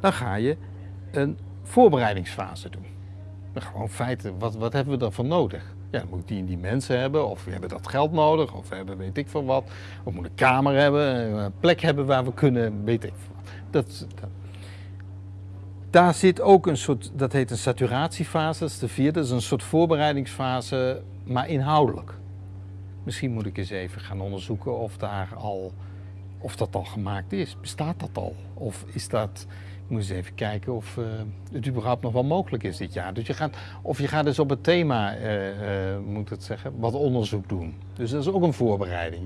Dan ga je een voorbereidingsfase doen. Gewoon feiten, wat, wat hebben we daarvoor nodig? Ja, dan moet die en die mensen hebben, of we hebben dat geld nodig, of we hebben weet ik veel wat. Of moeten een kamer hebben, een plek hebben waar we kunnen, weet ik veel wat. Dat, dat. Daar zit ook een soort, dat heet een saturatiefase, dat is de vierde, dat is een soort voorbereidingsfase, maar inhoudelijk. Misschien moet ik eens even gaan onderzoeken of, daar al, of dat al gemaakt is. Bestaat dat al? Of is dat, moet eens even kijken of uh, het überhaupt nog wel mogelijk is dit jaar. Dus je gaat, of je gaat dus op het thema, uh, uh, moet het zeggen, wat onderzoek doen. Dus dat is ook een voorbereiding.